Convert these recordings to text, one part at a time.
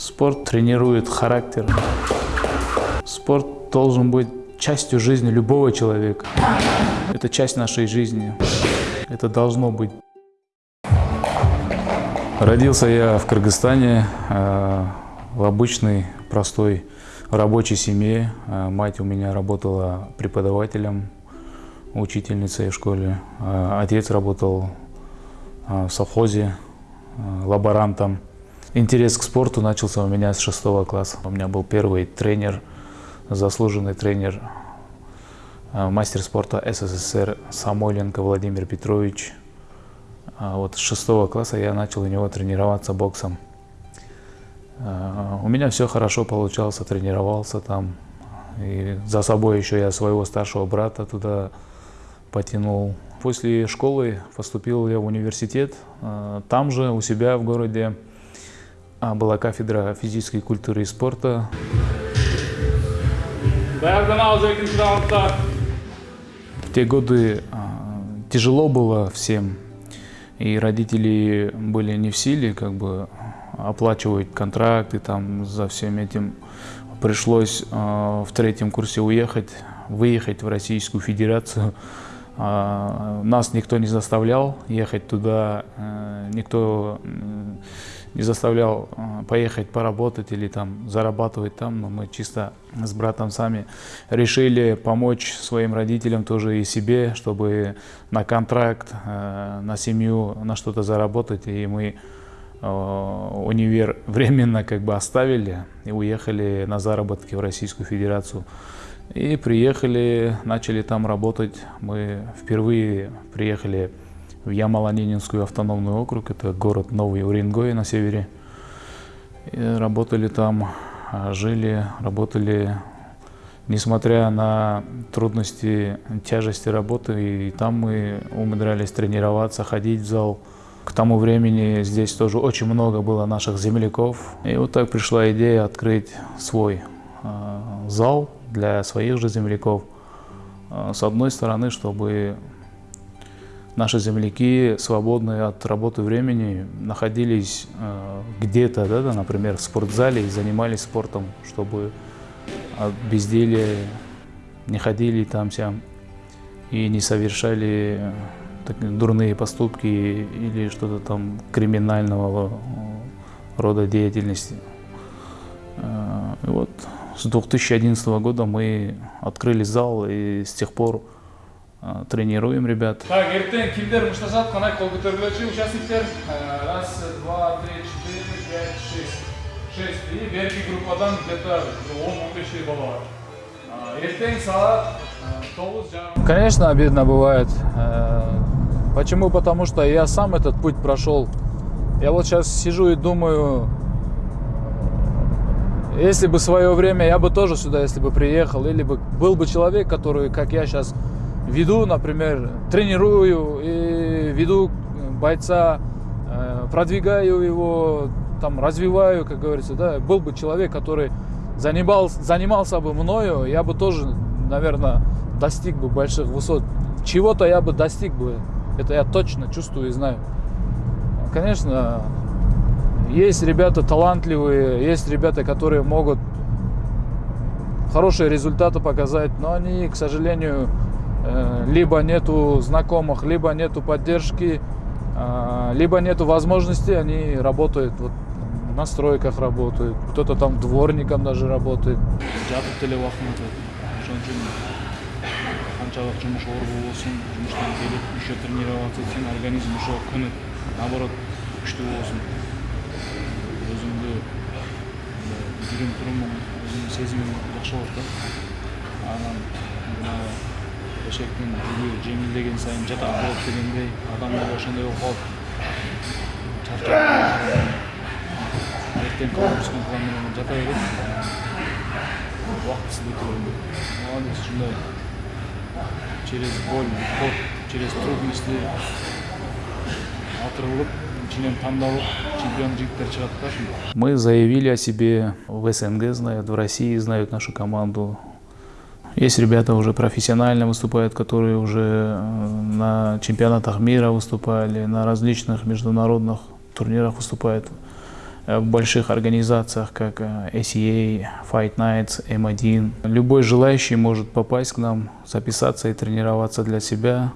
Спорт тренирует характер. Спорт должен быть частью жизни любого человека. Это часть нашей жизни. Это должно быть. Родился я в Кыргызстане, э, в обычной, простой рабочей семье. Э, мать у меня работала преподавателем, учительницей в школе. Э, отец работал в совхозе, лаборантом. Интерес к спорту начался у меня с шестого класса. У меня был первый тренер, заслуженный тренер, э, мастер спорта СССР Самойленко Владимир Петрович. А вот с шестого класса я начал у него тренироваться боксом. Э, у меня все хорошо получалось, тренировался там. И за собой еще я своего старшего брата туда потянул. После школы поступил я в университет. Э, там же у себя в городе была кафедра физической культуры и спорта. В те годы а, тяжело было всем, и родители были не в силе как бы оплачивать контракты там за всем этим. Пришлось а, в третьем курсе уехать, выехать в Российскую Федерацию. Нас никто не заставлял ехать туда, э, никто не заставлял э, поехать поработать или там зарабатывать там, но мы чисто с братом сами решили помочь своим родителям тоже и себе, чтобы на контракт, э, на семью, на что-то заработать, и мы э, универ временно как бы оставили и уехали на заработки в Российскую Федерацию. И приехали, начали там работать. Мы впервые приехали в Ямало-Ненецкую автономный округ, это город Новый Уренгой на севере. И работали там, а, жили, работали, несмотря на трудности, тяжести работы, и там мы умудрялись тренироваться, ходить в зал. К тому времени здесь тоже очень много было наших земляков. И вот так пришла идея открыть свой э, зал для своих же земляков. Э, с одной стороны, чтобы наши земляки, свободные от работы времени, находились э, где-то, да, да, например, в спортзале и занимались спортом, чтобы от безделия не ходили там сям и не совершали э, так, дурные поступки или что-то там криминального э, рода деятельности. Э, вот с 2011 года мы открыли зал и с тех пор тренируем ребят. Так, ертең кимдер мушташат, қанай қол көтерілуші участниктер. Раз, два, три, четыре, пять, шесть. Шесть. И берки группадан где-то 10-15 бала бар. Ертең сағат 9 Конечно, обидно бывает. Почему? Потому что я сам этот путь прошел. Я вот сейчас сижу и думаю, если бы свое время я бы тоже сюда, если бы приехал, или бы был бы человек, который, как я сейчас, веду, например, тренирую и веду бойца, э, продвигаю его, там, развиваю, как говорится, да, был бы человек, который занимал, занимался бы мною, я бы тоже, наверное, достиг бы больших высот. Чего-то я бы достиг бы, это я точно чувствую и знаю. Конечно, есть ребята талантливые, есть ребята, которые могут хорошие результаты показать, но они, к сожалению, либо нету знакомых, либо нету поддержки, э, либо нету возможности, они работают вот на стройках работают, кто-то там дворником даже работает. қаншалық жұмыс орғы болсын жұмыстан келіп еще тренироваться етсең организм уже күні наоборот күшті болсын өзімді жүрген тұрымым өзімнің сезімім жақсы болады да анан жаңағы эшектин жүгү жеңилдеген сайын жатак болот дегендей адамдар ошондой болуп калып чарчап эртең нагрузканы кылам менен жата берет убактысы бүтүп молодец ушундай через боль уход через трудности отырылып ичинен тандалып чемпион жигиттер чыгат да мы заявили о себе. В снг знают в россии знают нашу команду есть ребята уже профессионально выступают, которые уже э, на чемпионатах мира выступали, на различных международных турнирах выступают. в больших организациях, как ACA, Fight Nights, M1. Любой желающий может попасть к нам, записаться и тренироваться для себя.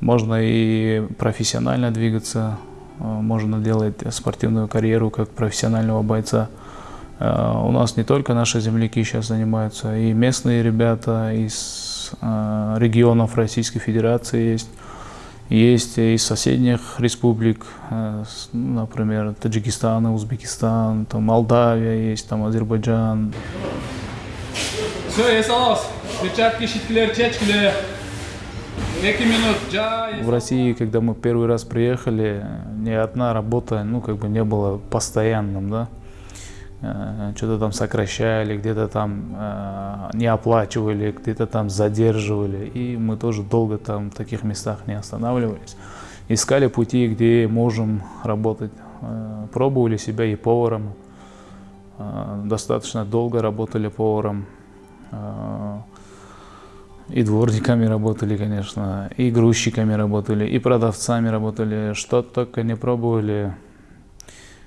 Можно и профессионально двигаться, можно делать спортивную карьеру как профессионального бойца. У нас не только наши земляки сейчас занимаются, и местные ребята из регионов Российской Федерации есть. Есть из соседних республик, э, например, Таджикистан, Узбекистан, там Молдавия есть, там Азербайджан. В России, когда мы первый раз приехали, ни одна работа, ну, как бы не была постоянным, да. Э, что-то там сокращали, где-то там э, не оплачивали, где-то там задерживали. И мы тоже долго там в таких местах не останавливались. Искали пути, где можем работать. Э, пробовали себя и поваром. Достаточно долго работали поваром. И дворниками работали, конечно, и грузчиками работали, и продавцами работали. Что только не пробовали.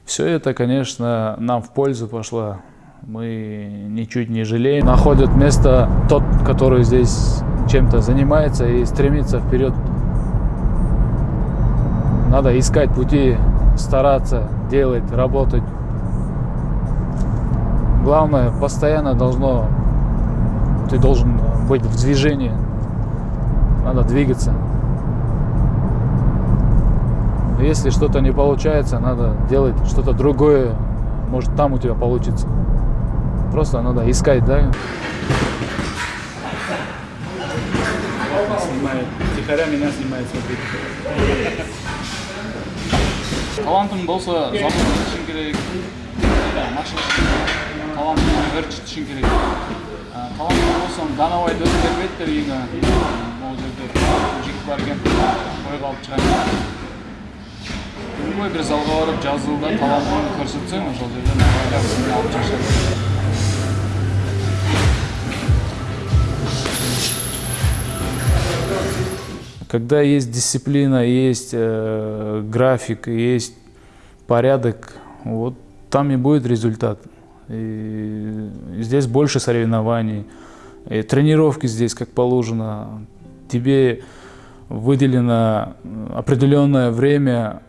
Все это, конечно, нам в пользу пошло. Мы ничуть не жалеем. Находит место тот, который здесь чем-то занимается и стремится вперед. Надо искать пути, стараться, делать, работать. Главное, постоянно должно, ты должен быть в движении. Надо двигаться. Если что-то не получается, надо делать что-то другое. Может, там у тебя получится. Просто надо искать, да? Снимает. Тихоря меня снимает, смотрите. талантың болса завод ішің керек машина талантың бір ішің керек талантың болсаң данабайды өзі беріп еді үйіңе ол жерде жігіт бар екен қойға алып шығайын любой бір залға барып жазылда талантыңды көрсетсең ошол жерден жақсысын алып шашады Когда есть дисциплина, есть э, график, есть порядок, вот там и будет результат. И здесь больше соревнований, и тренировки здесь как положено. Тебе выделено определенное время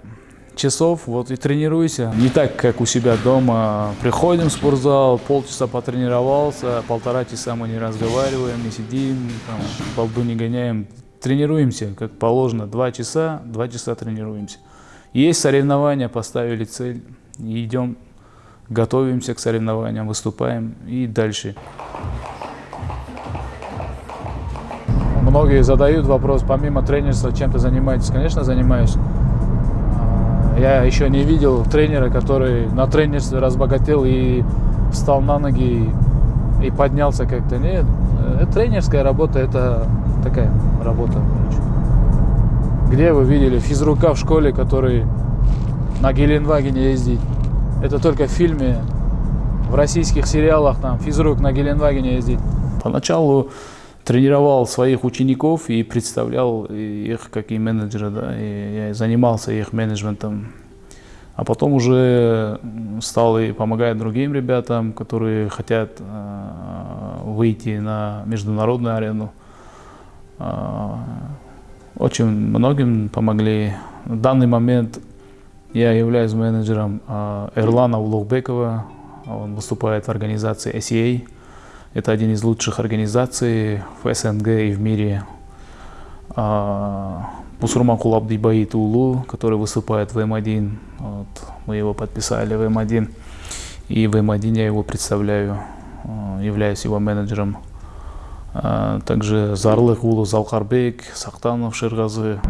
часов, вот и тренируйся. Не так, как у себя дома. Приходим в спортзал, полчаса потренировался, полтора часа мы не разговариваем, не сидим, там, балду не гоняем. Тренируемся, как положено, два часа, два часа тренируемся. Есть соревнования, поставили цель, идем, готовимся к соревнованиям, выступаем и дальше. Многие задают вопрос, помимо тренерства, чем ты занимаетесь? Конечно, занимаюсь я еще не видел тренера, который на тренерстве разбогател и встал на ноги и поднялся как-то. Нет, э, тренерская работа это такая работа. Где вы видели физрука в школе, который на Геленвагене ездит? Это только в фильме, в российских сериалах там физрук на Геленвагене ездит. Поначалу тренировал своих учеников и представлял их как и менеджера, да, и я занимался их менеджментом. А потом уже стал и помогать другим ребятам, которые хотят э, выйти на международную арену. Э, очень многим помогли. В данный момент я являюсь менеджером э, Эрлана Улугбекова. Он выступает в организации SEA. Это один из лучших организаций в СНГ и в мире. Пусурман Кулабдибаит Улу, который выступает в М1. Вот, мы его подписали в М1. И в М1 я его представляю, являюсь его менеджером. Также Зарлых Улу Залкарбек, Сахтанов Ширгазы.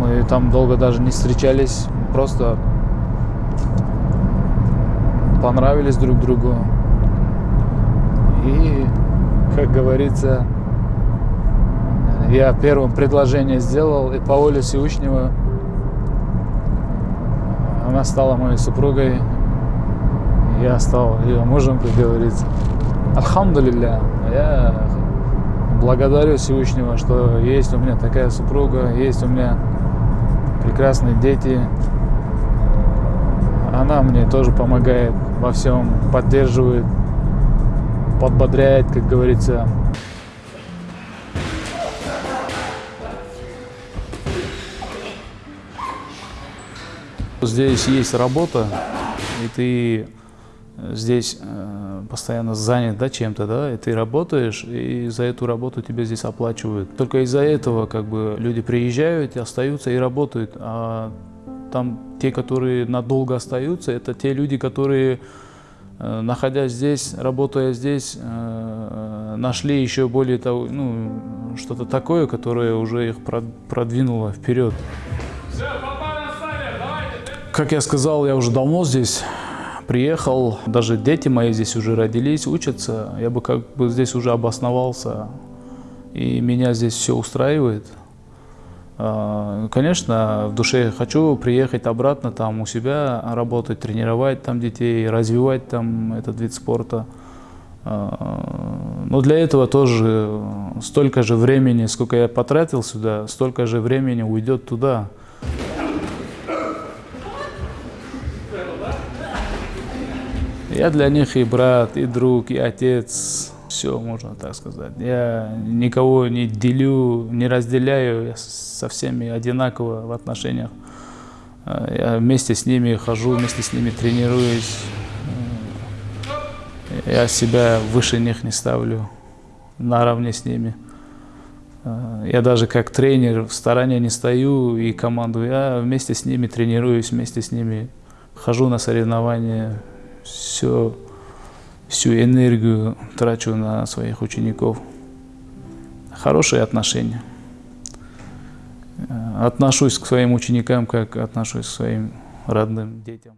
Мы там долго даже не встречались, просто понравились друг другу. И, как говорится, я первым предложение сделал, и по воле Всевышнего она стала моей супругой, я стал ее мужем, как говорится. Альхамдулилля, я благодарю Всевышнего, что есть у меня такая супруга, есть у меня прекрасные дети. она мне тоже помогает во всем, поддерживает, подбодряет, как говорится. Здесь есть работа, и ты здесь э, постоянно занят да, чем-то, да, и ты работаешь, и за эту работу тебе здесь оплачивают. Только из-за этого как бы люди приезжают, остаются и работают, а там те, которые надолго остаются, это те люди, которые, э, находясь здесь, работая здесь, э, нашли еще более того, ну, что-то такое, которое уже их продвинуло вперед. Как я сказал, я уже давно здесь приехал, даже дети мои здесь уже родились, учатся. Я бы как бы здесь уже обосновался, и меня здесь все устраивает. А, конечно, в душе хочу приехать обратно, там у себя работать, тренировать там детей, развивать там этот вид спорта. А, но для этого тоже столько же времени, сколько я потратил сюда, столько же времени уйдет туда. Я для них и брат, и друг, и отец. Все, можно так сказать. Я никого не делю, не разделяю. Я со всеми одинаково в отношениях. Я вместе с ними хожу, вместе с ними тренируюсь. Я себя выше них не ставлю, наравне с ними. Я даже как тренер в стороне не стою и команду. Я вместе с ними тренируюсь, вместе с ними хожу на соревнования, все, всю энергию трачу на своих учеников. Хорошие отношения. Э, отношусь к своим ученикам, как отношусь к своим родным детям.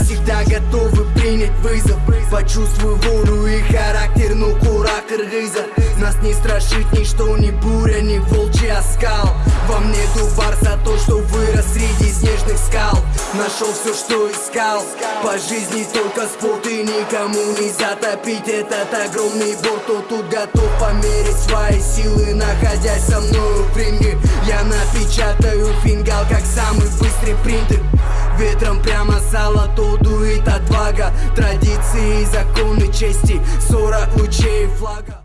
Всегда готовы принять вызов Почувствуй волю и характер, ну кура кыргыза Нас не страшит ничто, ни буря, ни волчий оскал Во мне дубар за то, что вырос среди снежных скал Нашел все, что искал. По жизни только спорт и никому не затопить. Этот огромный борт, кто тут готов померить свои силы. Находясь со мною в ринге Я напечатаю фингал, как самый быстрый принтер. Ветром прямо сало, то дует отвага. Традиции, законы чести. Сорок лучей флага